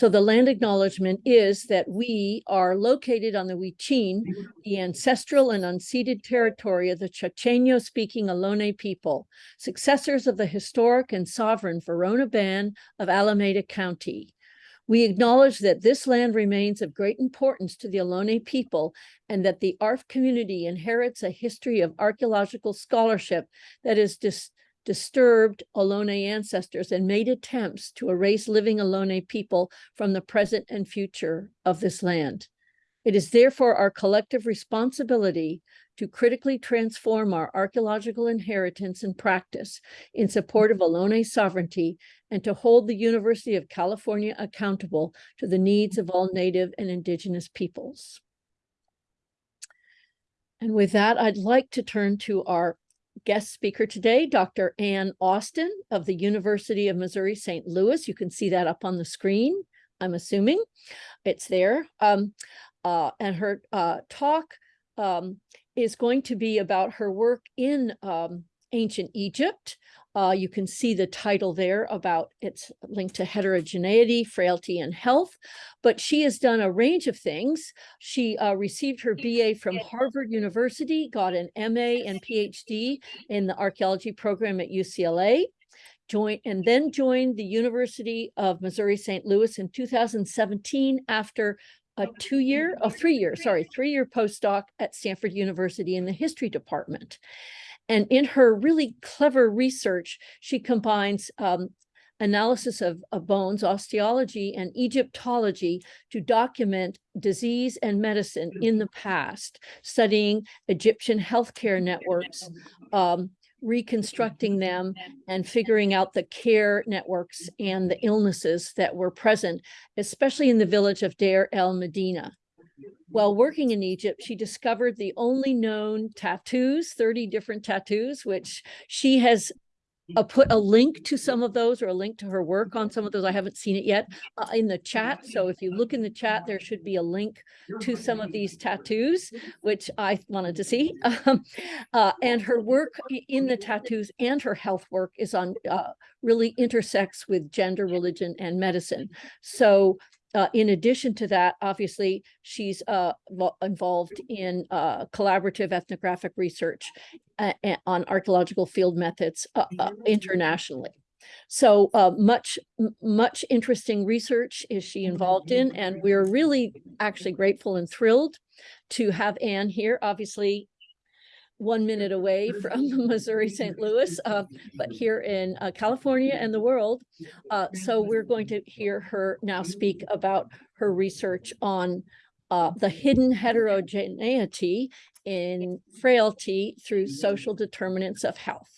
So the land acknowledgement is that we are located on the Huichin, mm-hmm. the ancestral and unceded territory of the Chochenyo-speaking Ohlone people, successors of the historic and sovereign Verona Band of Alameda County. We acknowledge that this land remains of great importance to the Ohlone people and that the ARF community inherits a history of archaeological scholarship that is dis disturbed Ohlone ancestors and made attempts to erase living Ohlone people from the present and future of this land. It is therefore our collective responsibility to critically transform our archaeological inheritance and practice in support of Ohlone sovereignty and to hold the University of California accountable to the needs of all Native and Indigenous peoples. And with that, I'd like to turn to our guest speaker today, Dr. Anne Austin of the University of Missouri St. Louis. You can see that up on the screen, I'm assuming. It's there. Um, uh, and her uh, talk um, is going to be about her work in um, ancient Egypt, uh, you can see the title there about it's linked to heterogeneity, frailty, and health. But she has done a range of things. She uh, received her BA from Harvard University, got an MA and PhD in the archaeology program at UCLA, joined and then joined the University of Missouri St. Louis in 2017 after a two-year, a three-year, sorry, three-year postdoc at Stanford University in the history department. And in her really clever research, she combines um, analysis of, of, bones, osteology, and Egyptology to document disease and medicine in the past, studying Egyptian healthcare networks, um, reconstructing them, and figuring out the care networks and the illnesses that were present, especially in the village of Deir el Medina. While working in Egypt, she discovered the only known tattoos, 30 different tattoos, which she has uh, put a link to some of those or a link to her work on some of those. I haven't seen it yet uh, in the chat. So if you look in the chat, there should be a link to some of these tattoos, which I wanted to see. Um, uh, and her work in the tattoos and her health work is on uh, really intersects with gender, religion, and medicine. So uh, in addition to that, obviously, she's uh, involved in uh, collaborative ethnographic research uh, on archaeological field methods uh, uh, internationally. So much, much interesting research is she involved in, and we're really actually grateful and thrilled to have Anne here. Obviously, one minute away from Missouri St. Louis, uh, but here in uh, California and the world. Uh, so we're going to hear her now speak about her research on uh, the hidden heterogeneity in frailty through social determinants of health.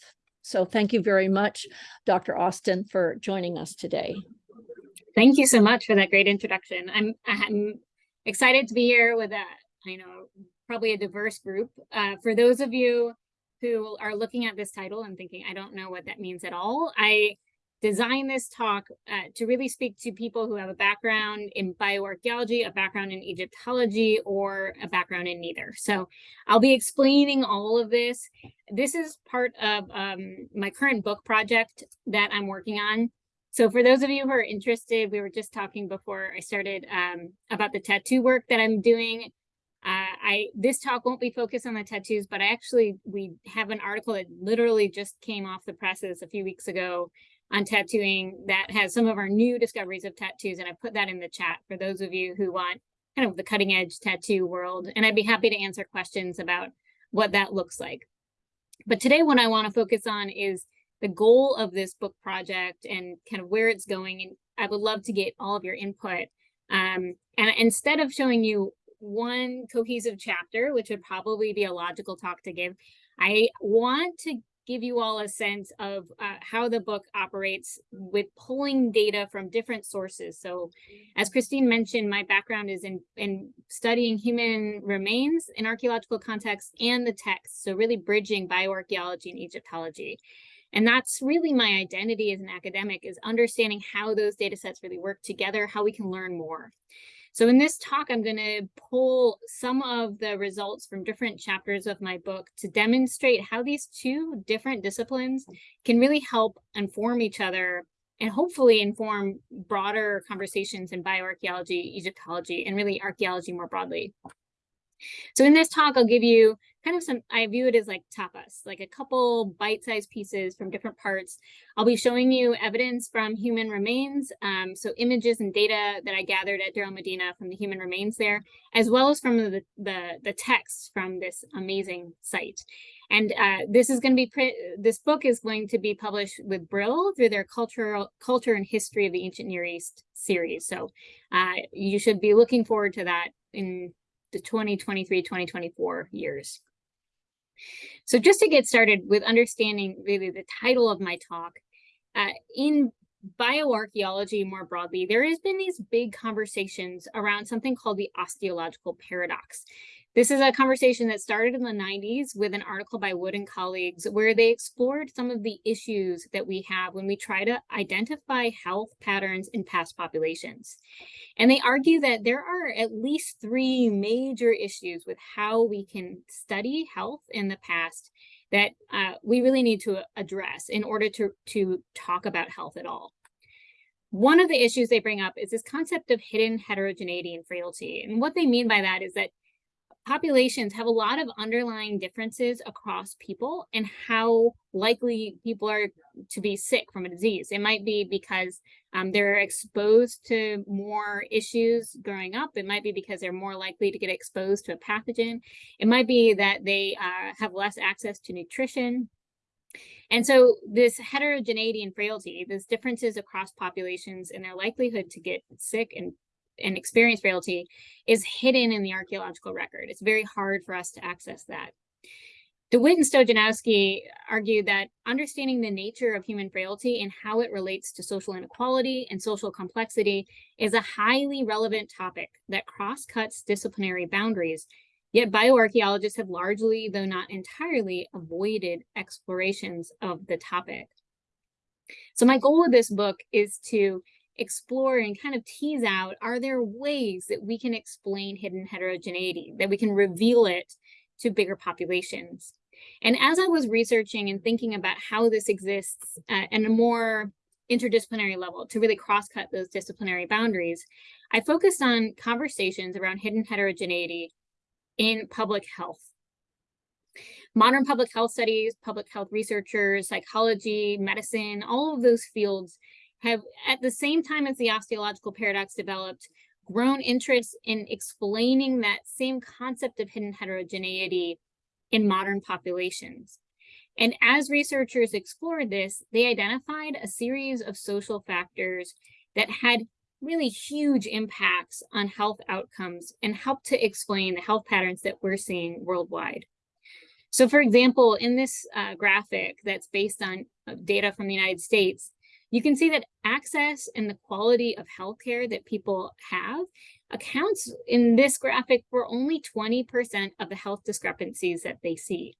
So thank you very much, Dr. Austin, for joining us today. Thank you so much for that great introduction. I'm, I'm excited to be here with a, I know, probably a diverse group. Uh, for those of you who are looking at this title and thinking, I don't know what that means at all, I designed this talk uh, to really speak to people who have a background in bioarchaeology, a background in Egyptology, or a background in neither. So I'll be explaining all of this. This is part of um, my current book project that I'm working on. So for those of you who are interested, we were just talking before I started um, about the tattoo work that I'm doing I this talk won't be focused on the tattoos, but I actually we have an article that literally just came off the presses a few weeks ago on tattooing that has some of our new discoveries of tattoos, and I put that in the chat for those of you who want kind of the cutting edge tattoo world, and I'd be happy to answer questions about what that looks like. But today, what I want to focus on is the goal of this book project and kind of where it's going, and I would love to get all of your input. Um, and instead of showing you one cohesive chapter, which would probably be a logical talk to give. I want to give you all a sense of uh, how the book operates with pulling data from different sources. So as Christine mentioned, my background is in, in studying human remains in archaeological context and the text. So really bridging bioarchaeology and Egyptology. And that's really my identity as an academic is understanding how those data sets really work together, how we can learn more. So in this talk, I'm going to pull some of the results from different chapters of my book to demonstrate how these two different disciplines can really help inform each other and hopefully inform broader conversations in bioarchaeology, Egyptology, and really archaeology more broadly. So in this talk, I'll give you kind of some, I view it as like tapas, like a couple bite-sized pieces from different parts. I'll be showing you evidence from human remains, um, so images and data that I gathered at Deir el-Medina from the human remains there, as well as from the, the, the texts from this amazing site. And uh, this is going to be, this book is going to be published with Brill through their cultural culture and history of the ancient Near East series. So uh, you should be looking forward to that in the 2023-2024 years. So just to get started with understanding really the title of my talk, uh, in bioarchaeology more broadly, there has been these big conversations around something called the osteological paradox. This is a conversation that started in the 90s with an article by Wood and colleagues where they explored some of the issues that we have when we try to identify health patterns in past populations. And they argue that there are at least three major issues with how we can study health in the past that uh, we really need to address in order to, to talk about health at all. One of the issues they bring up is this concept of hidden heterogeneity and frailty. And what they mean by that is that populations have a lot of underlying differences across people and how likely people are to be sick from a disease. It might be because um, they're exposed to more issues growing up. It might be because they're more likely to get exposed to a pathogen. It might be that they uh, have less access to nutrition. And so this heterogeneity and frailty, these differences across populations and their likelihood to get sick and and experience frailty is hidden in the archaeological record. It's very hard for us to access that. DeWitte and Stojanowski argued that understanding the nature of human frailty and how it relates to social inequality and social complexity is a highly relevant topic that cross-cuts disciplinary boundaries, yet bioarchaeologists have largely, though not entirely, avoided explorations of the topic. So my goal with this book is to explore and kind of tease out, are there ways that we can explain hidden heterogeneity, that we can reveal it to bigger populations? And as I was researching and thinking about how this exists uh, at a more interdisciplinary level to really cross-cut those disciplinary boundaries, I focused on conversations around hidden heterogeneity in public health. Modern public health studies, public health researchers, psychology, medicine, all of those fields have, at the same time as the osteological paradox developed, grown interest in explaining that same concept of hidden heterogeneity in modern populations. And as researchers explored this, they identified a series of social factors that had really huge impacts on health outcomes and helped to explain the health patterns that we're seeing worldwide. So for example, in this uh, graphic that's based on uh, data from the United States, you can see that access and the quality of healthcare that people have accounts in this graphic for only 20% of the health discrepancies that they see.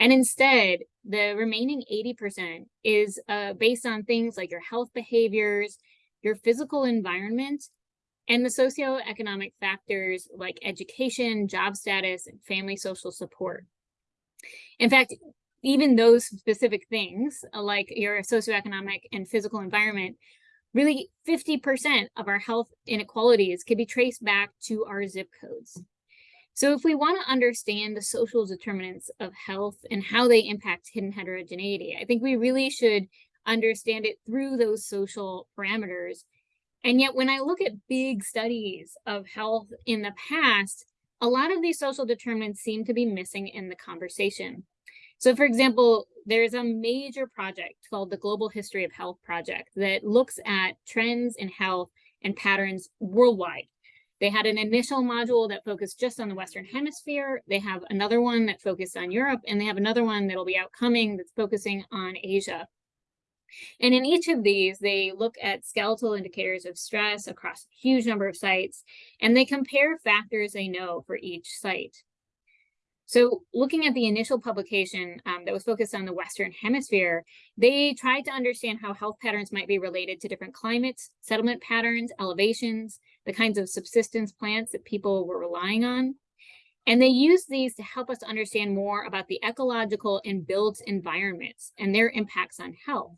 And instead, the remaining 80% is uh, based on things like your health behaviors, your physical environment, and the socioeconomic factors like education, job status, and family social support. In fact, even those specific things, uh, like your socioeconomic and physical environment, really 50% of our health inequalities could be traced back to our zip codes. So if we want to understand the social determinants of health and how they impact hidden heterogeneity, I think we really should understand it through those social parameters. And yet when I look at big studies of health in the past, a lot of these social determinants seem to be missing in the conversation. So for example, there's a major project called the Global History of Health Project that looks at trends in health and patterns worldwide. They had an initial module that focused just on the Western Hemisphere. They have another one that focused on Europe, and they have another one that'll be outcoming that's focusing on Asia. And in each of these, they look at skeletal indicators of stress across a huge number of sites, and they compare factors they know for each site. So looking at the initial publication um, that was focused on the Western Hemisphere, they tried to understand how health patterns might be related to different climates, settlement patterns, elevations, the kinds of subsistence plants that people were relying on. And they used these to help us understand more about the ecological and built environments and their impacts on health.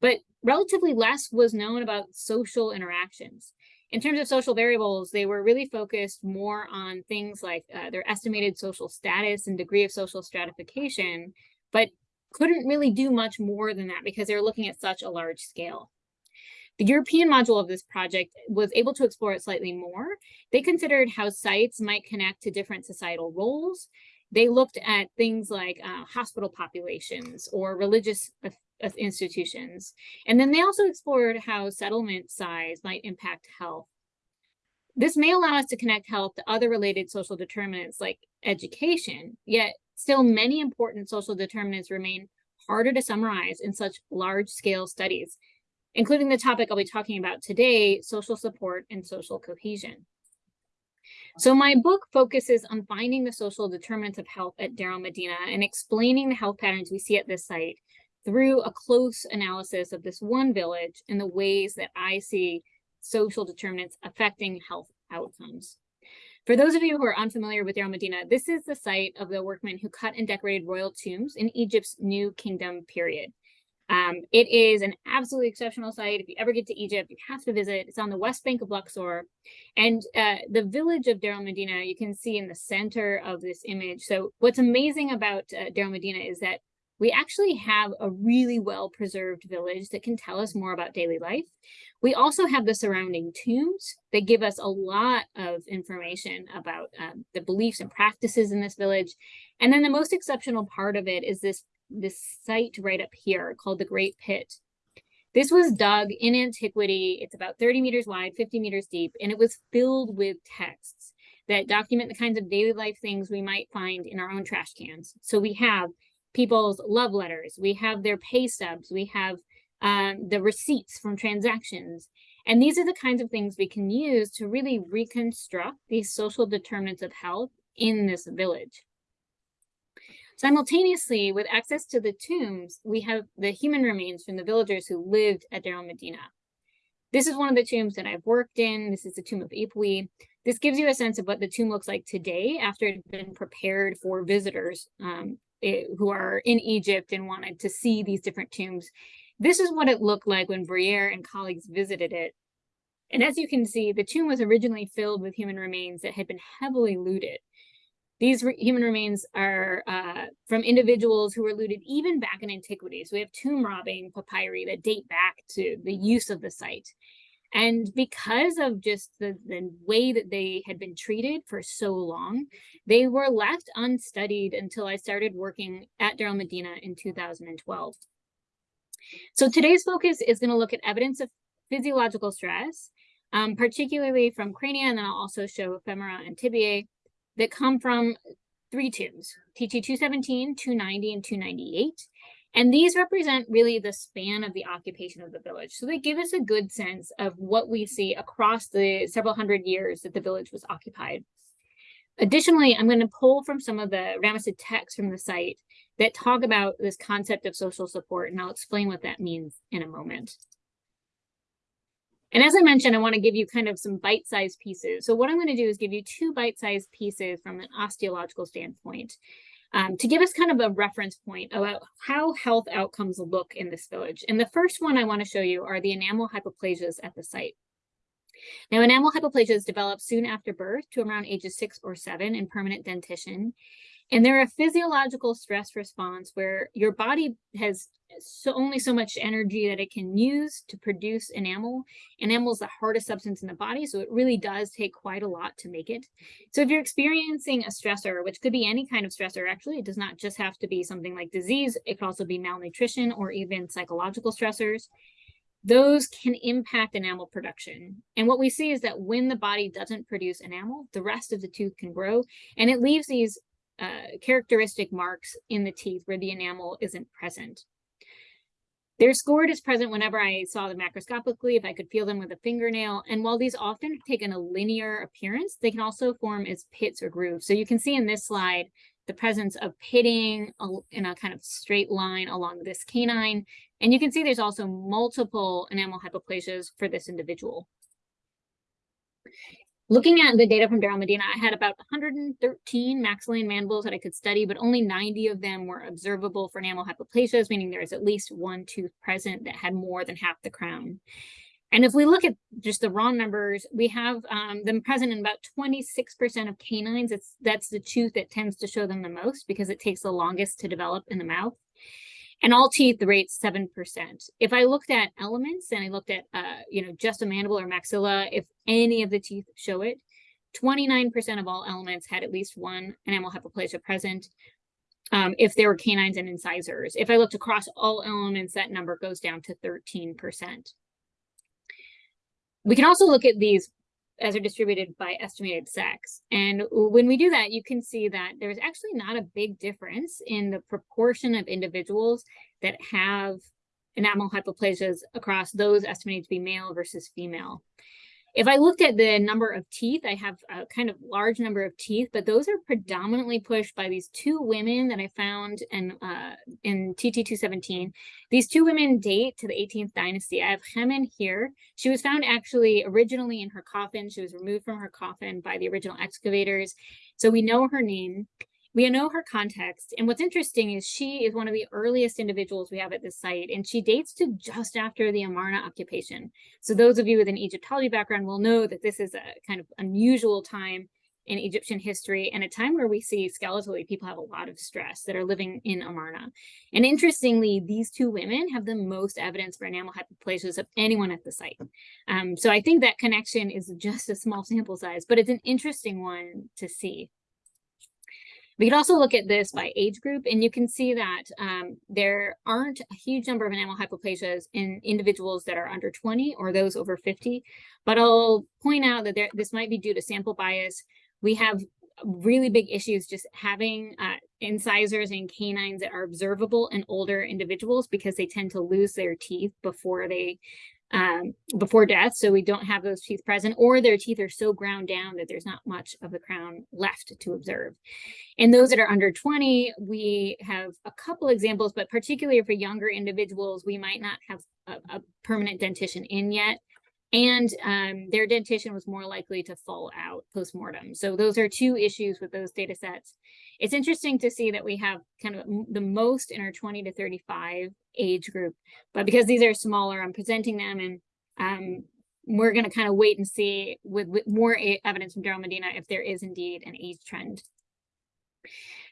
But relatively less was known about social interactions. In terms of social variables, they were really focused more on things like uh, their estimated social status and degree of social stratification, but couldn't really do much more than that because they were looking at such a large scale. The European module of this project was able to explore it slightly more. They considered how sites might connect to different societal roles. They looked at things like uh, hospital populations or religious institutions. And then they also explored how settlement size might impact health. This may allow us to connect health to other related social determinants like education, yet still many important social determinants remain harder to summarize in such large scale studies, including the topic I'll be talking about today, social support and social cohesion. So my book focuses on finding the social determinants of health at Deir el-Medina and explaining the health patterns we see at this site through a close analysis of this one village and the ways that I see social determinants affecting health outcomes. For those of you who are unfamiliar with Deir el-Medina, this is the site of the workmen who cut and decorated royal tombs in Egypt's New Kingdom period. Um, it is an absolutely exceptional site. If you ever get to Egypt, you have to visit. It's on the west bank of Luxor. And uh, the village of Deir el-Medina, you can see in the center of this image. So what's amazing about uh, Deir el-Medina is that we actually have a really well preserved village that can tell us more about daily life. We also have the surrounding tombs that give us a lot of information about um, the beliefs and practices in this village. And then the most exceptional part of it is this, this site right up here called the Great Pit. This was dug in antiquity. It's about 30 meters wide, 50 meters deep, and it was filled with texts that document the kinds of daily life things we might find in our own trash cans. So we have people's love letters, we have their pay stubs, we have um, the receipts from transactions. And these are the kinds of things we can use to really reconstruct these social determinants of health in this village. Simultaneously, with access to the tombs, we have the human remains from the villagers who lived at Deir el-Medina. This is one of the tombs that I've worked in. This is the tomb of Ipuy. This gives you a sense of what the tomb looks like today after it had been prepared for visitors um, it, who are in Egypt and wanted to see these different tombs. This is what it looked like when Bruyère and colleagues visited it. And as you can see, the tomb was originally filled with human remains that had been heavily looted. These re human remains are uh, from individuals who were looted even back in antiquity. So we have tomb robbing papyri that date back to the use of the site. And because of just the, the way that they had been treated for so long, they were left unstudied until I started working at Deir el-Medina in 2012. So today's focus is going to look at evidence of physiological stress, um, particularly from crania, and then I'll also show femora and tibiae that come from three tombs, TT 217, 290, and 298. And these represent really the span of the occupation of the village. So they give us a good sense of what we see across the several hundred years that the village was occupied. Additionally, I'm going to pull from some of the Ramessid texts from the site that talk about this concept of social support, and I'll explain what that means in a moment. And as I mentioned, I want to give you kind of some bite-sized pieces. So what I'm going to do is give you two bite-sized pieces from an osteological standpoint um, to give us kind of a reference point about how health outcomes look in this village. And the first one I want to show you are the enamel hypoplasias at the site. Now, enamel hypoplasias develop soon after birth to around ages six or seven in permanent dentition. And they're a physiological stress response where your body has so only so much energy that it can use to produce enamel. Enamel is the hardest substance in the body, so it really does take quite a lot to make it. So if you're experiencing a stressor, which could be any kind of stressor, actually, it does not just have to be something like disease. It could also be malnutrition or even psychological stressors. Those can impact enamel production. And what we see is that when the body doesn't produce enamel, the rest of the tooth can grow and it leaves these uh, characteristic marks in the teeth where the enamel isn't present. They're scored as present whenever I saw them macroscopically, if I could feel them with a fingernail. And while these often take in a linear appearance, they can also form as pits or grooves. So you can see in this slide the presence of pitting in a kind of straight line along this canine. And you can see there's also multiple enamel hypoplasias for this individual. Looking at the data from Deir el-Medina, I had about 113 maxillian mandibles that I could study, but only 90 of them were observable for enamel hypoplasias, meaning there is at least one tooth present that had more than half the crown. And if we look at just the raw numbers, we have um, them present in about 26% of canines. It's, that's the tooth that tends to show them the most because it takes the longest to develop in the mouth. And all teeth, the rate's 7%. If I looked at elements and I looked at, uh, you know, just a mandible or maxilla, if any of the teeth show it, 29% of all elements had at least one enamel hypoplasia present. Um, if there were canines and incisors. If I looked across all elements, that number goes down to 13%. We can also look at these as are distributed by estimated sex. And when we do that, you can see that there's actually not a big difference in the proportion of individuals that have enamel hypoplasias across those estimated to be male versus female. If I looked at the number of teeth, I have a kind of large number of teeth, but those are predominantly pushed by these two women that I found in, uh, in TT217. These two women date to the 18th dynasty. I have Hemen here. She was found actually originally in her coffin. She was removed from her coffin by the original excavators. So we know her name. We know her context. And what's interesting is she is one of the earliest individuals we have at this site, and she dates to just after the Amarna occupation. So those of you with an Egyptology background will know that this is a kind of unusual time in Egyptian history and a time where we see skeletally people have a lot of stress that are living in Amarna. And interestingly, these two women have the most evidence for enamel hypoplasias of anyone at the site. Um, so I think that connection is just a small sample size, but it's an interesting one to see. We could also look at this by age group, and you can see that um, there aren't a huge number of enamel hypoplasias in individuals that are under 20 or those over 50. But I'll point out that there, this might be due to sample bias. We have really big issues just having uh, incisors and canines that are observable in older individuals because they tend to lose their teeth before they um, before death, so we don't have those teeth present, or their teeth are so ground down that there's not much of the crown left to observe. And those that are under 20, we have a couple examples, but particularly for younger individuals, we might not have a, a permanent dentition in yet. And um, their dentition was more likely to fall out post-mortem. So those are two issues with those data sets. It's interesting to see that we have kind of the most in our 20 to 35 age group, but because these are smaller, I'm presenting them and um, we're going to kind of wait and see with, with more evidence from Deir el-Medina if there is indeed an age trend.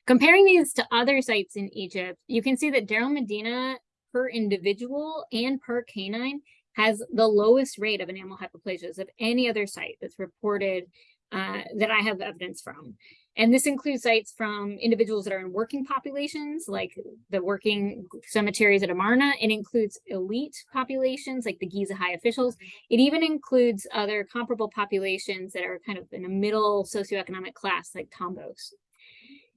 Comparing these to other sites in Egypt, you can see that Deir el-Medina per individual and per canine has the lowest rate of enamel hypoplasias of any other site that's reported uh, that I have evidence from. And this includes sites from individuals that are in working populations, like the working cemeteries at Amarna. It includes elite populations, like the Giza high officials. It even includes other comparable populations that are kind of in a middle socioeconomic class, like Tombos.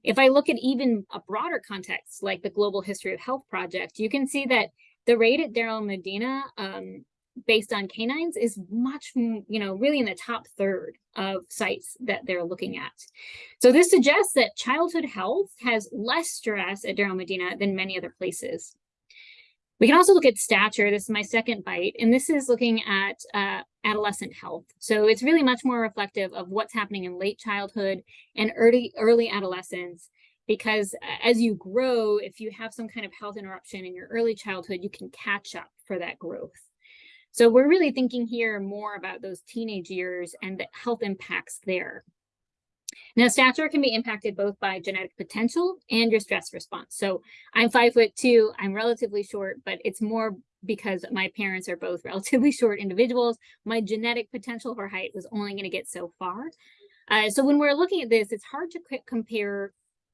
If I look at even a broader context, like the Global History of Health Project, you can see that the rate at Deir el-Medina um, based on canines is much, you know, really in the top third of sites that they're looking at. So this suggests that childhood health has less stress at Deir el-Medina than many other places. We can also look at stature. This is my second bite, and this is looking at uh, adolescent health. So it's really much more reflective of what's happening in late childhood and early, early adolescence because as you grow, if you have some kind of health interruption in your early childhood, you can catch up for that growth. So we're really thinking here more about those teenage years and the health impacts there. Now, stature can be impacted both by genetic potential and your stress response. So I'm five foot two, I'm relatively short, but it's more because my parents are both relatively short individuals. My genetic potential for height was only going to get so far. Uh, so when we're looking at this, it's hard to compare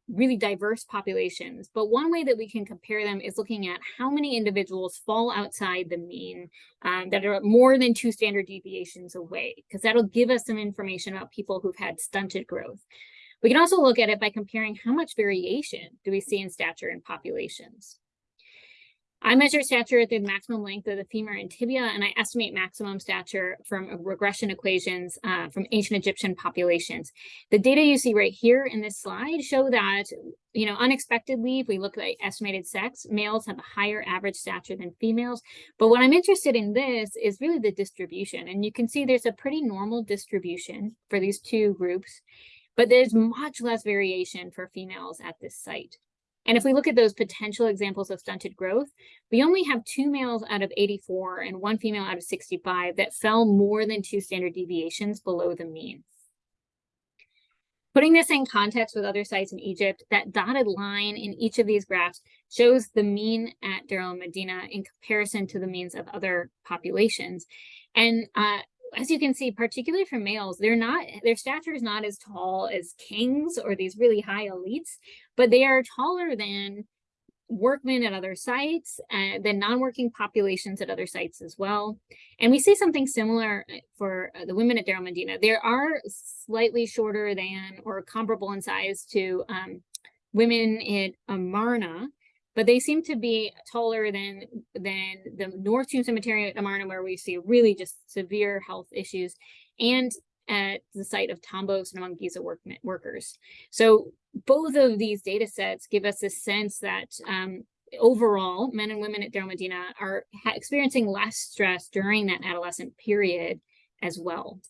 really diverse populations. But one way that we can compare them is looking at how many individuals fall outside the mean um, that are more than two standard deviations away, because that'll give us some information about people who've had stunted growth. We can also look at it by comparing how much variation do we see in stature in populations. I measure stature at the maximum length of the femur and tibia, and I estimate maximum stature from regression equations uh, from ancient Egyptian populations. The data you see right here in this slide show that, you know, unexpectedly, if we look at estimated sex, males have a higher average stature than females. But what I'm interested in this is really the distribution. And you can see there's a pretty normal distribution for these two groups, but there's much less variation for females at this site. And if we look at those potential examples of stunted growth, we only have two males out of 84 and one female out of 65 that fell more than two standard deviations below the mean. Putting this in context with other sites in Egypt, that dotted line in each of these graphs shows the mean at Deir el-Medina in comparison to the means of other populations. And uh, as you can see, particularly for males, they're not, their stature is not as tall as kings or these really high elites, but they are taller than workmen at other sites and than non-working populations at other sites as well. And we see something similar uh, for uh, the women at Deir el-Medina. There are slightly shorter than or comparable in size to um, women at Amarna, but they seem to be taller than than the North Tomb Cemetery at Amarna, where we see really just severe health issues, and at the site of Tombos and among Giza work, workers. So both of these data sets give us a sense that um, overall, men and women at Deir el-Medina are experiencing less stress during that adolescent period as well.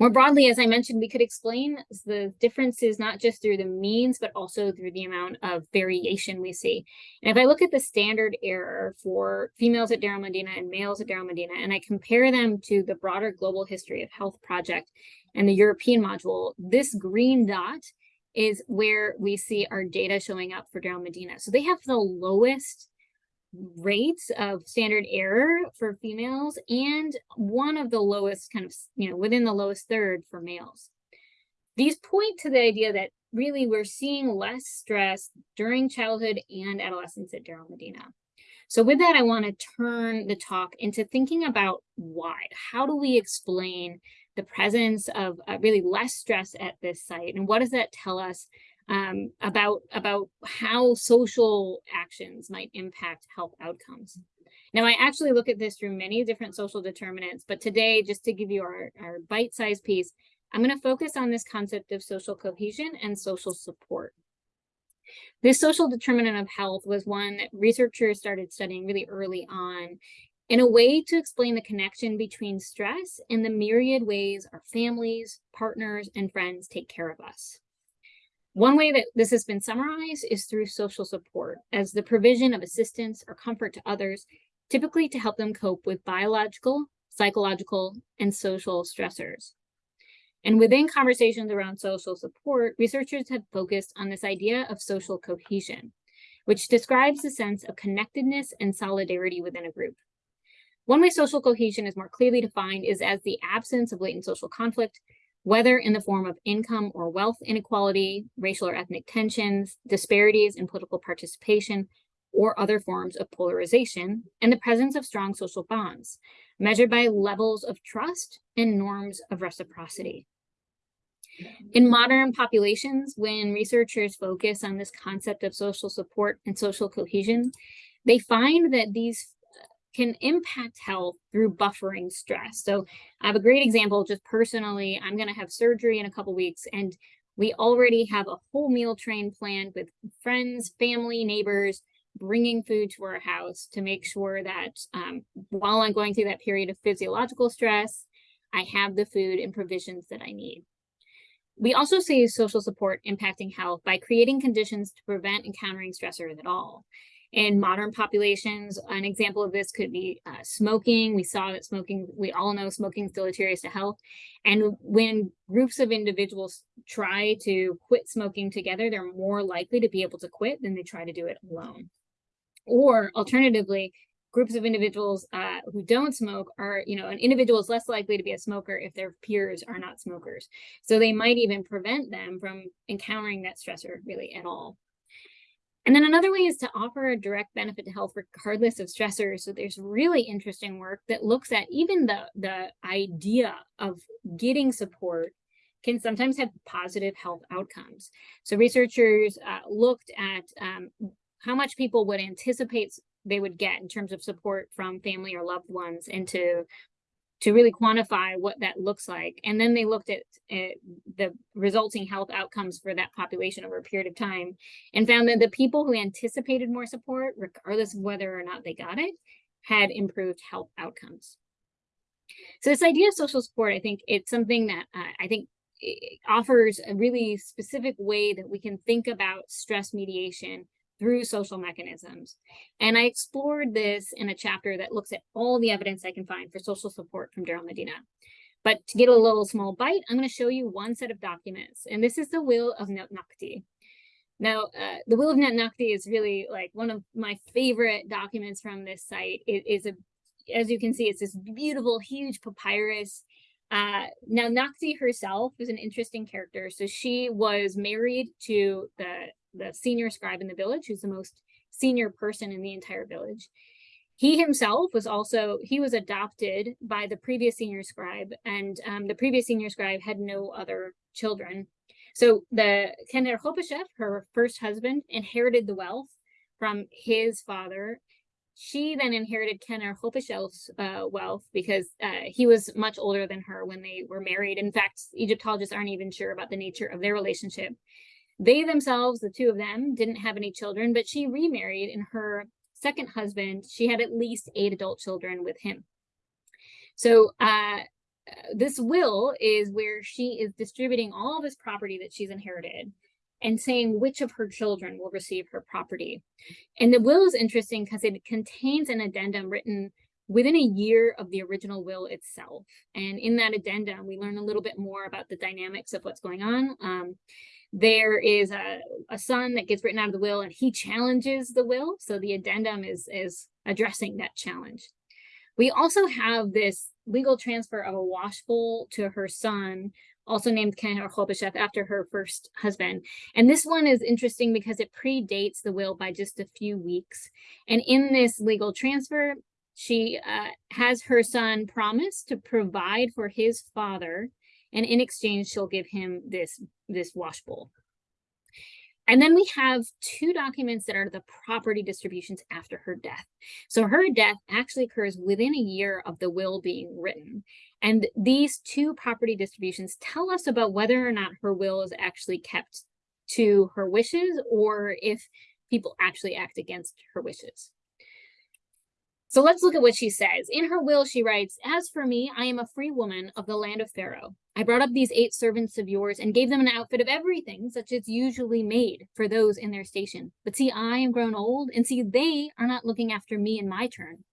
More broadly, as I mentioned, we could explain the differences not just through the means, but also through the amount of variation we see. And if I look at the standard error for females at Deir el-Medina and males at Deir el-Medina, and I compare them to the broader Global History of Health project and the European module, this green dot is where we see our data showing up for Deir el-Medina. So they have the lowest rates of standard error for females and one of the lowest kind of, you know, within the lowest third for males. These point to the idea that really we're seeing less stress during childhood and adolescence at Deir el-Medina. So with that, I want to turn the talk into thinking about why. How do we explain the presence of uh, really less stress at this site? And what does that tell us um, about, about how social actions might impact health outcomes. Now, I actually look at this through many different social determinants, but today, just to give you our, our bite-sized piece, I'm going to focus on this concept of social cohesion and social support. This social determinant of health was one that researchers started studying really early on in a way to explain the connection between stress and the myriad ways our families, partners, and friends take care of us. One way that this has been summarized is through social support as the provision of assistance or comfort to others, typically to help them cope with biological, psychological, and social stressors. And within conversations around social support, researchers have focused on this idea of social cohesion, which describes the sense of connectedness and solidarity within a group. One way social cohesion is more clearly defined is as the absence of latent social conflict whether in the form of income or wealth inequality, racial or ethnic tensions, disparities in political participation, or other forms of polarization, and the presence of strong social bonds, measured by levels of trust and norms of reciprocity. In modern populations, when researchers focus on this concept of social support and social cohesion, they find that these can impact health through buffering stress. So I have a great example just personally. I'm going to have surgery in a couple weeks and we already have a whole meal train planned with friends, family, neighbors, bringing food to our house to make sure that um, while I'm going through that period of physiological stress, I have the food and provisions that I need. We also see social support impacting health by creating conditions to prevent encountering stressors at all in modern populations. An example of this could be uh, smoking. We saw that smoking, we all know smoking is deleterious to health. And when groups of individuals try to quit smoking together, they're more likely to be able to quit than they try to do it alone. Or alternatively, groups of individuals uh, who don't smoke are, you know, an individual is less likely to be a smoker if their peers are not smokers. So they might even prevent them from encountering that stressor really at all. And then another way is to offer a direct benefit to health regardless of stressors. So there's really interesting work that looks at even the, the idea of getting support can sometimes have positive health outcomes. So researchers uh, looked at um, how much people would anticipate they would get in terms of support from family or loved ones and to to really quantify what that looks like. And then they looked at the resulting health outcomes for that population over a period of time and found that the people who anticipated more support, regardless of whether or not they got it, had improved health outcomes. So this idea of social support, I think it's something that uh, I think offers a really specific way that we can think about stress mediation through social mechanisms. And I explored this in a chapter that looks at all the evidence I can find for social support from Deir el-Medina. But to get a little small bite, I'm going to show you one set of documents, and this is the will of Naunakhte. Now, uh, the will of Naunakhte is really like one of my favorite documents from this site. It is a, as you can see, it's this beautiful, huge papyrus. Uh, now, Nakti herself is an interesting character. So she was married to the the senior scribe in the village, who's the most senior person in the entire village. He himself was also, he was adopted by the previous senior scribe and um, the previous senior scribe had no other children. So the Qenherkhepeshef, her first husband, inherited the wealth from his father. She then inherited Qenherkhepeshef's uh, wealth because uh, he was much older than her when they were married. In fact, Egyptologists aren't even sure about the nature of their relationship. They themselves, the two of them, didn't have any children, but she remarried and her second husband, she had at least eight adult children with him. So uh, this will is where she is distributing all this property that she's inherited and saying which of her children will receive her property. And the will is interesting because it contains an addendum written within a year of the original will itself. And in that addendum, we learn a little bit more about the dynamics of what's going on. Um, there is a, a son that gets written out of the will and he challenges the will. So the addendum is, is addressing that challenge. We also have this legal transfer of a washful to her son, also named Qenherkhepeshef after her first husband. And this one is interesting because it predates the will by just a few weeks. And in this legal transfer, she uh, has her son promise to provide for his father, and in exchange, she'll give him this, this washbowl. And then we have two documents that are the property distributions after her death. So her death actually occurs within a year of the will being written. And these two property distributions tell us about whether or not her will is actually kept to her wishes or if people actually act against her wishes. So let's look at what she says. In her will, she writes, As for me, I am a free woman of the land of Pharaoh. I brought up these eight servants of yours and gave them an outfit of everything, such as usually made for those in their station. But see, I am grown old, and see, they are not looking after me in my turn.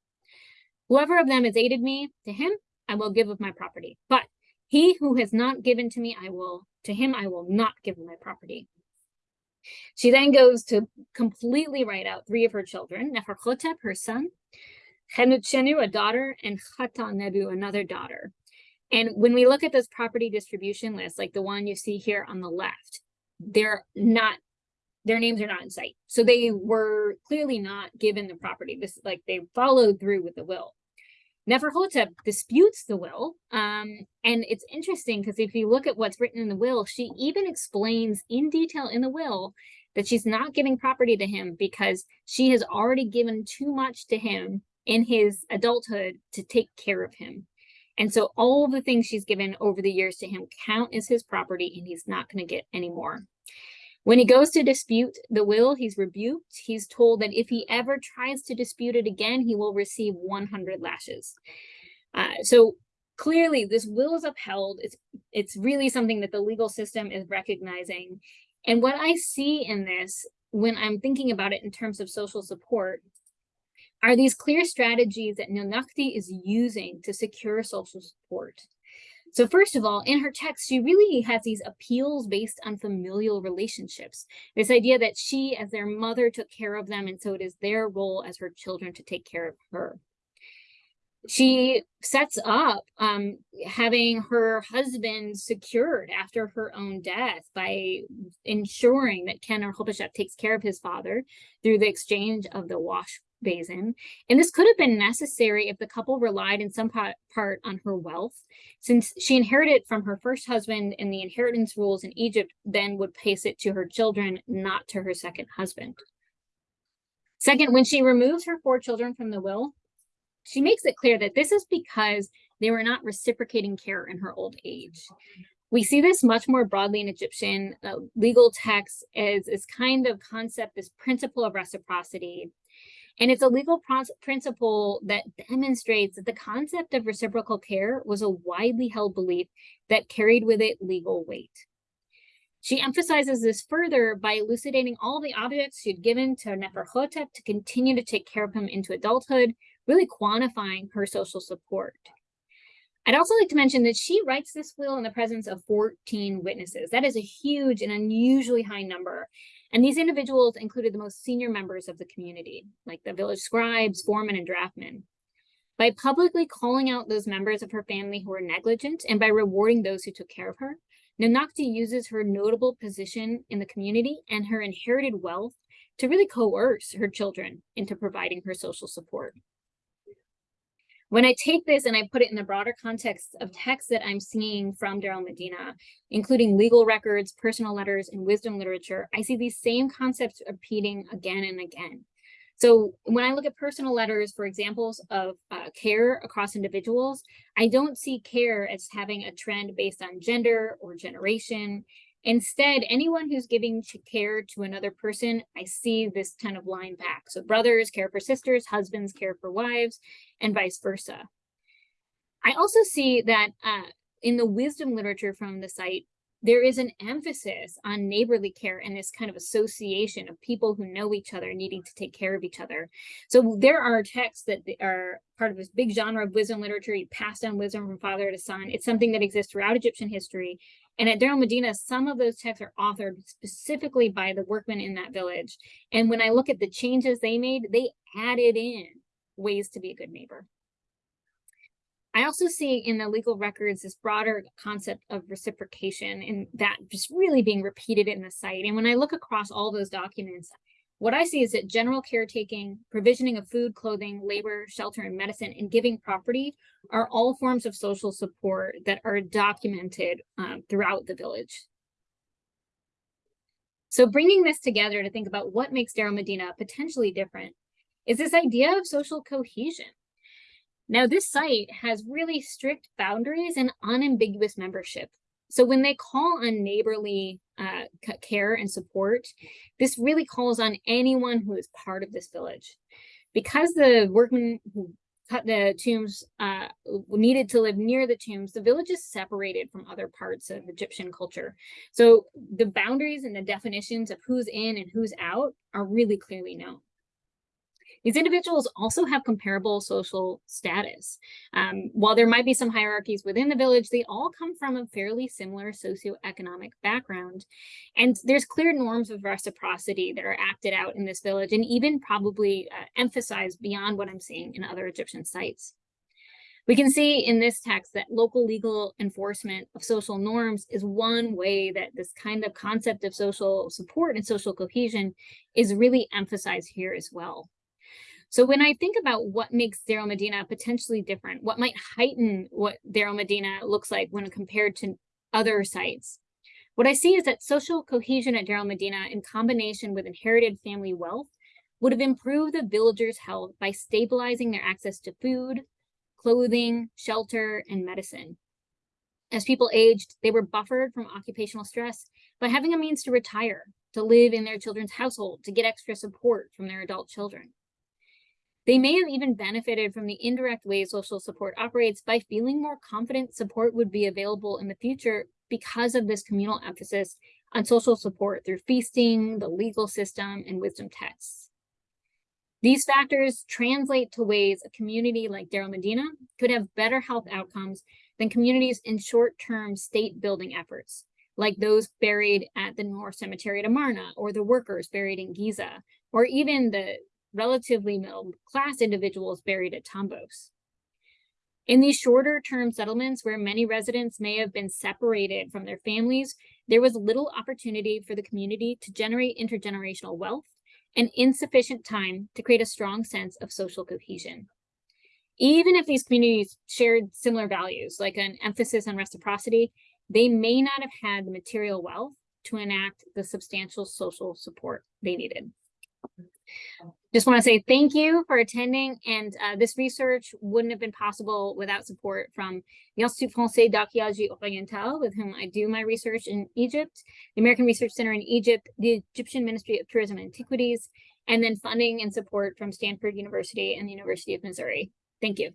Whoever of them has aided me, to him I will give of my property. But he who has not given to me, I will, to him I will not give my property. She then goes to completely write out three of her children, Neferhotep, her son, Chenuchenu, a daughter, and Khatanebu, another daughter. And when we look at this property distribution list, like the one you see here on the left, they're not, their names are not in sight. So they were clearly not given the property. This is like they followed through with the will. Neferhotep disputes the will. Um, and it's interesting because if you look at what's written in the will, she even explains in detail in the will that she's not giving property to him because she has already given too much to him in his adulthood to take care of him. And so all the things she's given over the years to him count as his property and he's not going to get any more. When he goes to dispute the will, he's rebuked. He's told that if he ever tries to dispute it again, he will receive 100 lashes. Uh, so clearly this will is upheld. It's, it's really something that the legal system is recognizing. And what I see in this when I'm thinking about it in terms of social support are these clear strategies that Naunakhte is using to secure social support. So first of all, in her text, she really has these appeals based on familial relationships. This idea that she, as their mother, took care of them, and so it is their role as her children to take care of her. She sets up um, having her husband secured after her own death by ensuring that Qenherkhepeshef takes care of his father through the exchange of the wash basin. And this could have been necessary if the couple relied in some part, on her wealth, since she inherited from her first husband and the inheritance rules in Egypt then would pace it to her children, not to her second husband. Second, when she removes her four children from the will, she makes it clear that this is because they were not reciprocating care in her old age. We see this much more broadly in Egyptian uh, legal texts as this kind of concept, this principle of reciprocity. And it's a legal principle that demonstrates that the concept of reciprocal care was a widely held belief that carried with it legal weight. She emphasizes this further by elucidating all the objects she'd given to Neferhotep to continue to take care of him into adulthood, really quantifying her social support. I'd also like to mention that she writes this will in the presence of 14 witnesses. That is a huge and unusually high number. And these individuals included the most senior members of the community, like the village scribes, foremen, and draftmen. By publicly calling out those members of her family who were negligent and by rewarding those who took care of her, Naunakhte uses her notable position in the community and her inherited wealth to really coerce her children into providing her social support. When I take this and I put it in the broader context of texts that I'm seeing from Deir el-Medina, including legal records, personal letters, and wisdom literature, I see these same concepts repeating again and again. So when I look at personal letters for examples of uh, care across individuals, I don't see care as having a trend based on gender or generation. Instead, anyone who's giving care to another person, I see this kind of line back. So brothers care for sisters, husbands care for wives, and vice versa. I also see that uh, in the wisdom literature from the site, there is an emphasis on neighborly care and this kind of association of people who know each other needing to take care of each other. So there are texts that are part of this big genre of wisdom literature, you pass down wisdom from father to son. It's something that exists throughout Egyptian history. And at Deir el-Medina, some of those texts are authored specifically by the workmen in that village. And when I look at the changes they made, they added in ways to be a good neighbor. I also see in the legal records this broader concept of reciprocation and that just really being repeated in the site. And when I look across all those documents, what I see is that general caretaking, provisioning of food, clothing, labor, shelter, and medicine, and giving property are all forms of social support that are documented um, throughout the village. So bringing this together to think about what makes Deir el-Medina potentially different is this idea of social cohesion. Now, this site has really strict boundaries and unambiguous membership. So when they call on neighborly uh, care and support, this really calls on anyone who is part of this village. Because the workmen who cut the tombs uh, needed to live near the tombs, the village is separated from other parts of Egyptian culture. So the boundaries and the definitions of who's in and who's out are really clearly known. These individuals also have comparable social status. Um, while there might be some hierarchies within the village, they all come from a fairly similar socioeconomic background. And there's clear norms of reciprocity that are acted out in this village and even probably uh, emphasized beyond what I'm seeing in other Egyptian sites. We can see in this text that local legal enforcement of social norms is one way that this kind of concept of social support and social cohesion is really emphasized here as well. So when I think about what makes Deir el-Medina potentially different, what might heighten what Deir el-Medina looks like when compared to other sites, what I see is that social cohesion at Deir el-Medina in combination with inherited family wealth would have improved the villagers' health by stabilizing their access to food, clothing, shelter, and medicine. As people aged, they were buffered from occupational stress by having a means to retire, to live in their children's household, to get extra support from their adult children. They may have even benefited from the indirect ways social support operates by feeling more confident support would be available in the future because of this communal emphasis on social support through feasting, the legal system, and wisdom texts. These factors translate to ways a community like Deir el-Medina could have better health outcomes than communities in short-term state building efforts, like those buried at the North Cemetery at Amarna, or the workers buried in Giza, or even the relatively middle class individuals buried at Tombos. In these shorter term settlements where many residents may have been separated from their families, there was little opportunity for the community to generate intergenerational wealth and insufficient time to create a strong sense of social cohesion. Even if these communities shared similar values, like an emphasis on reciprocity, they may not have had the material wealth to enact the substantial social support they needed. Just want to say thank you for attending. And uh, this research wouldn't have been possible without support from the Institut Français d'Archéologie Orientale, with whom I do my research in Egypt, the American Research Center in Egypt, the Egyptian Ministry of Tourism and Antiquities, and then funding and support from Stanford University and the University of Missouri. Thank you.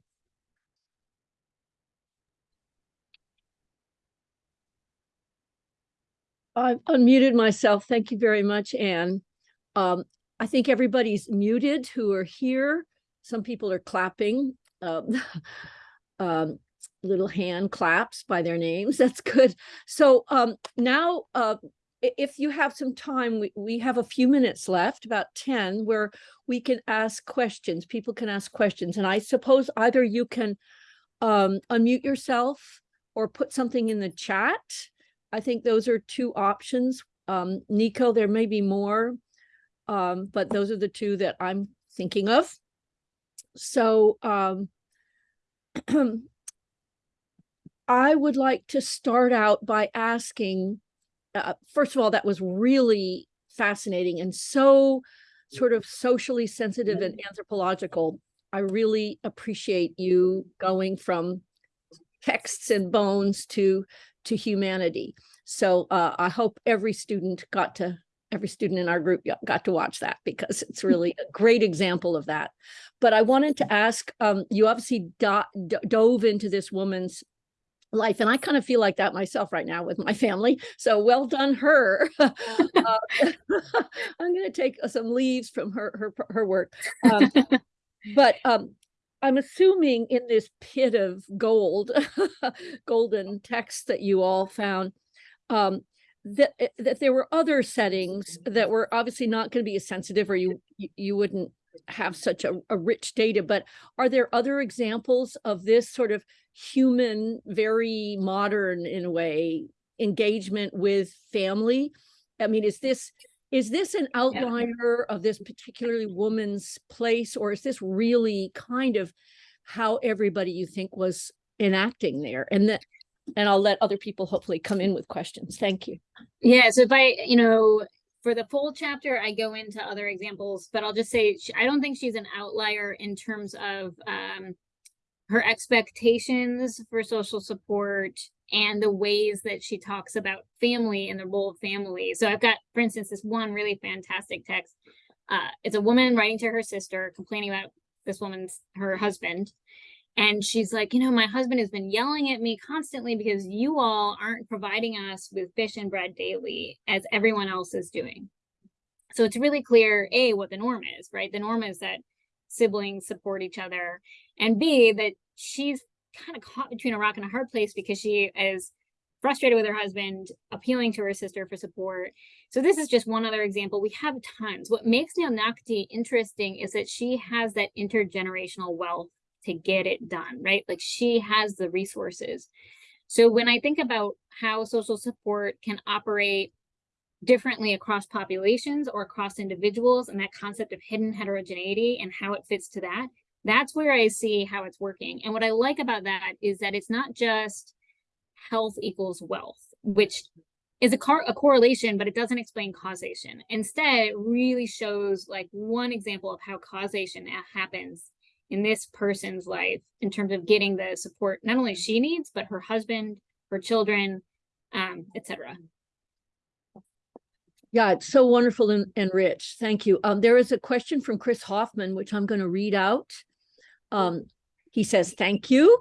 I've unmuted myself. Thank you very much, Anne. Um, I think everybody's muted who are here. Some people are clapping, um, um, little hand claps by their names. That's good. So um, now, uh, if you have some time, we, we have a few minutes left, about 10, where we can ask questions. People can ask questions. And I suppose either you can um, unmute yourself or put something in the chat I think those are two options. Um, Nico, there may be more, um, but those are the two that I'm thinking of. So um, I would like to start out by asking, uh, first of all, that was really fascinating and so sort of socially sensitive and anthropological. I really appreciate you going from texts and bones to to humanity. So uh, I hope every student got to, every student in our group got to watch that because it's really a great example of that. But I wanted to ask, um, you obviously do dove into this woman's life and I kind of feel like that myself right now with my family. So well done her. uh, I'm going to take some leaves from her her her work. Um, but um, I'm assuming in this pit of gold, golden text that you all found, um, that eh, that there were other settings that were obviously not going to be as sensitive, or you you wouldn't have such a, a rich data. But are there other examples of this sort of human, very modern in a way, engagement with family? I mean, is this is this an outlier yeah. of this particularly woman's place, or is this really kind of how everybody you think was enacting there? And that, and I'll let other people hopefully come in with questions. Thank you. Yeah, so if I, you know, for the full chapter, I go into other examples, but I'll just say I don't think she's an outlier in terms of um, her expectations for social support and the ways that she talks about family and the role of family. So I've got, for instance, this one really fantastic text. Uh, it's a woman writing to her sister, complaining about this woman's, her husband. And she's like, you know, my husband has been yelling at me constantly because you all aren't providing us with fish and bread daily as everyone else is doing. So it's really clear, A, what the norm is, right? The norm is that siblings support each other. And B, that she's kind of caught between a rock and a hard place because she is frustrated with her husband, appealing to her sister for support. So this is just one other example. We have tons. What makes Naunakhte interesting is that she has that intergenerational wealth to get it done, right? Like she has the resources. So when I think about how social support can operate differently across populations or across individuals and that concept of hidden heterogeneity and how it fits to that, that's where I see how it's working. And what I like about that is that it's not just health equals wealth, which is a, car a correlation, but it doesn't explain causation. Instead, it really shows like one example of how causation uh, happens in this person's life in terms of getting the support not only she needs, but her husband, her children, um, etc. Yeah, it's so wonderful and, and rich. Thank you. Um, there is a question from Chris Hoffman, which I'm going to read out. Um, he says, thank you.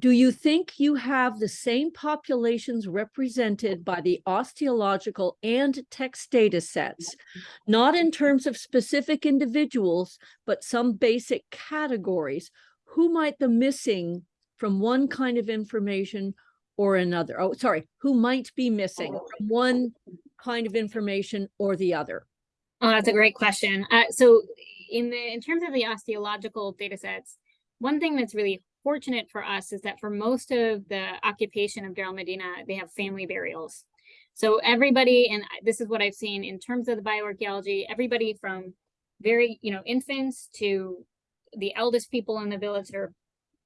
Do you think you have the same populations represented by the osteological and text data sets, not in terms of specific individuals, but some basic categories? Who might the missing from one kind of information or another? Oh, sorry, who might be missing from one kind of information or the other? Oh, that's a great question. Uh, so in the in terms of the osteological data sets, one thing that's really fortunate for us is that for most of the occupation of Deir el-Medina, they have family burials. So everybody, and this is what I've seen in terms of the bioarchaeology, everybody from very, you know, infants to the eldest people in the village are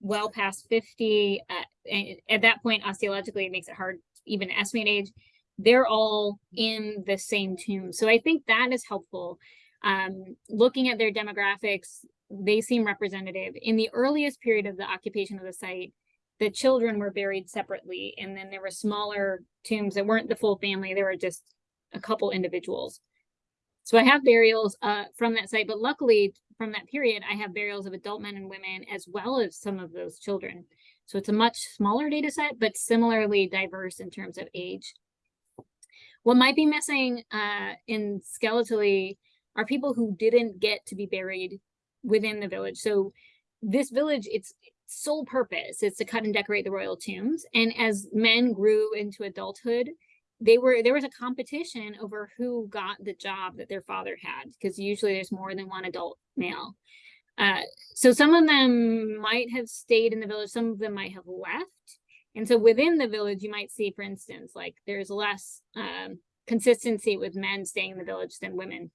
well past 50. Uh, at that point, osteologically, it makes it hard to even estimate age. They're all in the same tomb. So I think that is helpful. Um, looking at their demographics, they seem representative. In the earliest period of the occupation of the site, the children were buried separately, and then there were smaller tombs that weren't the full family. There were just a couple individuals. So I have burials uh, from that site, but luckily from that period, I have burials of adult men and women as well as some of those children. So it's a much smaller data set, but similarly diverse in terms of age. What might be missing uh, in skeletally are people who didn't get to be buried within the village. So this village, its sole purpose is to cut and decorate the royal tombs. And as men grew into adulthood, they were there was a competition over who got the job that their father had because usually there's more than one adult male uh, so some of them might have stayed in the village some of them might have left and so within the village you might see for instance like there's less um, consistency with men staying in the village than women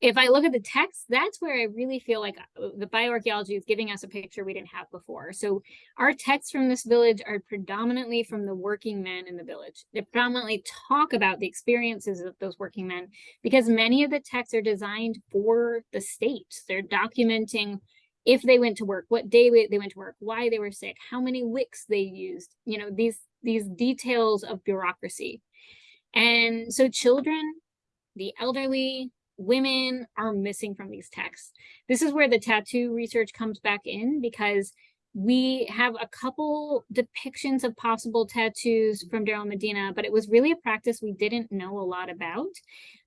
if I look at the text, that's where I really feel like uh, the bioarchaeology is giving us a picture we didn't have before. So our texts from this village are predominantly from the working men in the village. They predominantly talk about the experiences of those working men because many of the texts are designed for the state. They're documenting if they went to work, what day they went to work, why they were sick, how many wicks they used, you know, these, these details of bureaucracy. And so children, the elderly, women are missing from these texts. This is where the tattoo research comes back in because we have a couple depictions of possible tattoos from Deir el-Medina, but it was really a practice we didn't know a lot about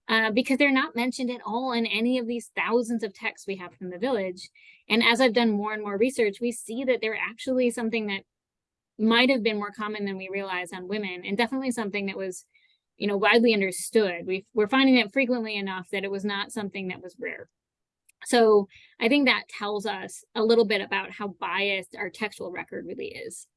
uh, because they're not mentioned at all in any of these thousands of texts we have from the village. And as I've done more and more research, we see that they're actually something that might have been more common than we realize on women and definitely something that was you know, widely understood. We we're finding it frequently enough that it was not something that was rare. So I think that tells us a little bit about how biased our textual record really is.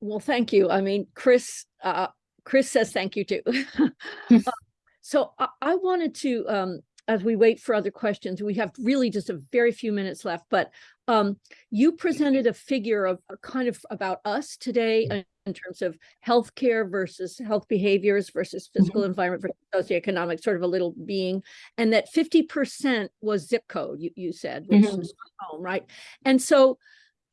Well, thank you. I mean, Chris, uh, Chris says thank you too. uh, so I, I, wanted to, um, as we wait for other questions, we have really just a very few minutes left, but um, you presented a figure of kind of about us today mm. in terms of healthcare versus health behaviors versus physical mm -hmm. environment versus socioeconomic, sort of a little being, and that 50% was zip code, you, you said, which mm -hmm. is home, right? And so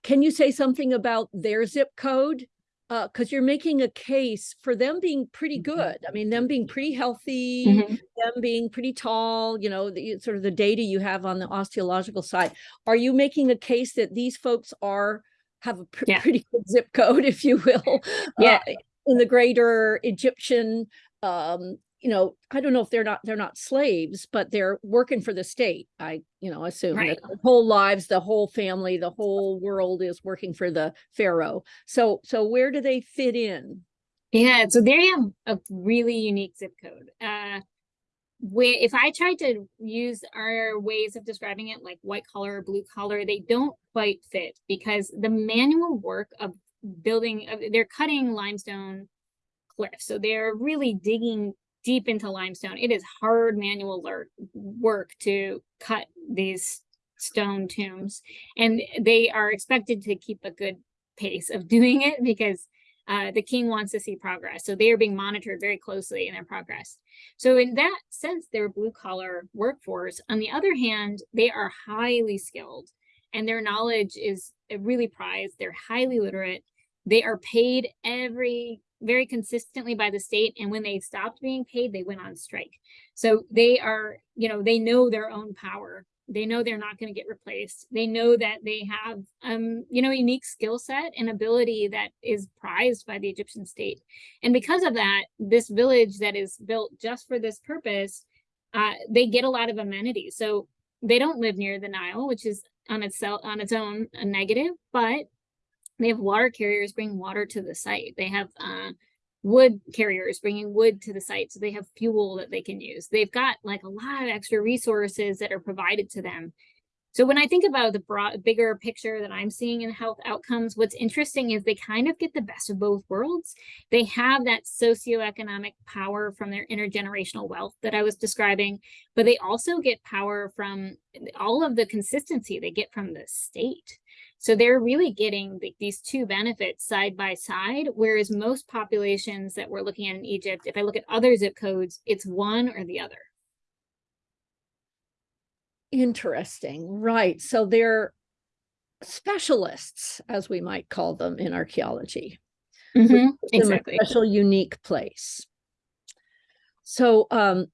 can you say something about their zip code because uh, you're making a case for them being pretty mm-hmm. good. I mean, them being pretty healthy, mm -hmm. them being pretty tall, you know, the sort of the data you have on the osteological side. Are you making a case that these folks are have a pr yeah. pretty good zip code, if you will, yeah. Uh, in the greater Egyptian um, you know, I don't know if they're not they're not slaves, but they're working for the state. I, you know, assume right. that whole lives, the whole family, the whole world is working for the pharaoh. So so where do they fit in? Yeah, so they have a really unique zip code. Uh where if I tried to use our ways of describing it like white collar, or blue collar, they don't quite fit because the manual work of building, they're cutting limestone cliffs. So they're really digging deep into limestone. It is hard manual work to cut these stone tombs and they are expected to keep a good pace of doing it because uh, the king wants to see progress. So they are being monitored very closely in their progress. So in that sense, they're blue collar workforce. On the other hand, they are highly skilled and their knowledge is really prized. They're highly literate. They are paid every very consistently by the state. And when they stopped being paid, they went on strike. So they are, you know, they know their own power. They know they're not going to get replaced. They know that they have, um, you know, unique skill set and ability that is prized by the Egyptian state. And because of that, this village that is built just for this purpose, uh, they get a lot of amenities. So they don't live near the Nile, which is on itself on its own a negative, but they have water carriers bring water to the site. They have uh, wood carriers bringing wood to the site. So they have fuel that they can use. They've got like a lot of extra resources that are provided to them. So when I think about the broad, bigger picture that I'm seeing in health outcomes, what's interesting is they kind of get the best of both worlds. They have that socioeconomic power from their intergenerational wealth that I was describing, but they also get power from all of the consistency they get from the state. So they're really getting the- these two benefits side by side, whereas most populations that we're looking at in Egypt, if I look at other zip codes, it's one or the other. Interesting, right? So they're specialists, as we might call them in archaeology. Give a Exactly. Special, unique place. So, um,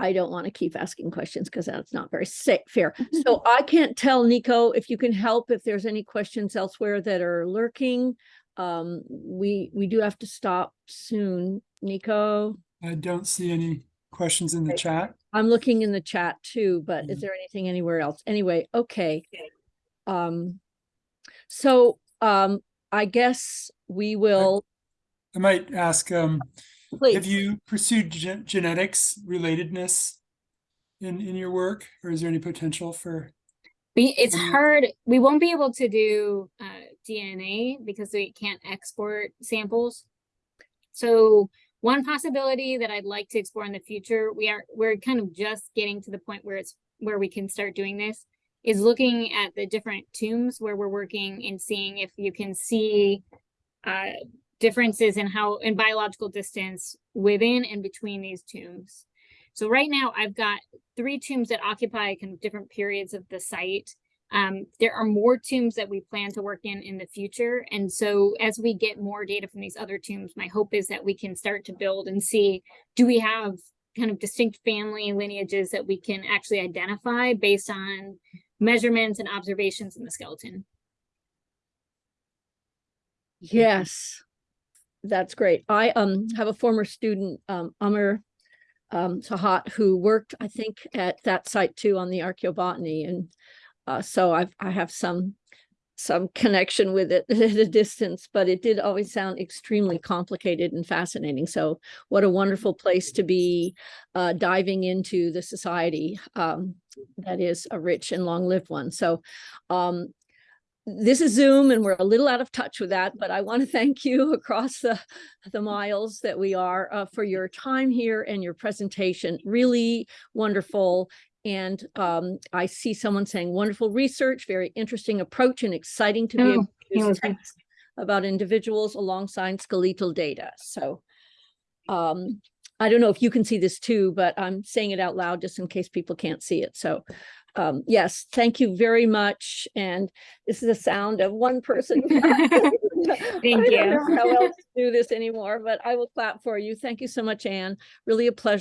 I don't want to keep asking questions because that's not very sa- fair. So I can't tell Nico if you can help, if there's any questions elsewhere that are lurking. Um, we, we do have to stop soon. Nico, I don't see any questions in the Okay. chat. I'm looking in the chat too, but is Mhm. there anything anywhere else? Anyway, okay. Um, so, um, I guess we will, I might ask, um, have you pursued gen- genetics relatedness in, in your work, or is there any potential for? We, it's hard, we won't be able to do uh, DNA because we can't export samples. So one possibility that I'd like to explore in the future, we are, we're kind of just getting to the point where it's, where we can start doing this, is looking at the different tombs where we're working and seeing if you can see uh, differences in how, in biological distance within and between these tombs. So right now I've got three tombs that occupy kind of different periods of the site. Um, there are more tombs that we plan to work in in the future. And so as we get more data from these other tombs, my hope is that we can start to build and see, do we have kind of distinct family lineages that we can actually identify based on measurements and observations in the skeleton? yes. That's great. I, um, have a former student, um, Amr, um, Sahat, who worked, I think, at that site too on the archaeobotany and, uh, so I've, I have some, some connection with it at a distance, but it did always sound extremely complicated and fascinating. So what a wonderful place to be, uh, diving into the society, um, that is a rich and long-lived one. So, um, this is Zoom and we're a little out of touch with that, but I want to thank you across the, the miles that we are uh, for your time here and your presentation. Really wonderful. And um, I see someone saying wonderful research, very interesting approach and exciting to be Oh, able to use text about individuals alongside skeletal data. So um, I don't know if you can see this too, but I'm saying it out loud just in case people can't see it. So um, yes, thank you very much. And this is the sound of one person. Thank I don't you. know how else to do this anymore, but I will clap for you. Thank you so much, Anne. Really a pleasure.